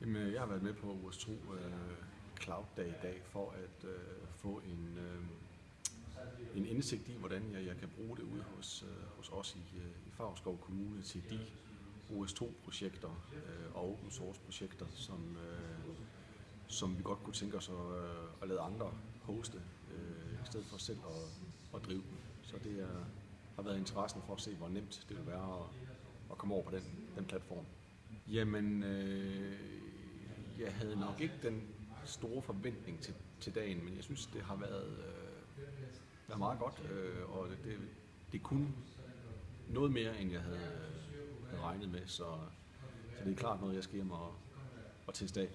Jamen, øh, jeg har været med på OS2 øh, Cloud Day i dag for at øh, få en, øh, en indsigt i, hvordan jeg, jeg kan bruge det ude hos, øh, hos os i, øh, i Favskov Kommune til de OS2-projekter øh, og open source-projekter, som, øh, som vi godt kunne tænke os at, øh, at lade andre hoste, øh, i stedet for selv at, at drive dem. Så det er, har været interessen for at se, hvor nemt det vil være at, at komme over på den, den platform. Jamen, øh, jeg havde nok ikke den store forventning til, til dagen, men jeg synes, det har været, øh, været meget godt, øh, og det, det, det kunne noget mere, end jeg havde, øh, regnet med, så, så det er klart noget, jeg skal hjem og, og teste af.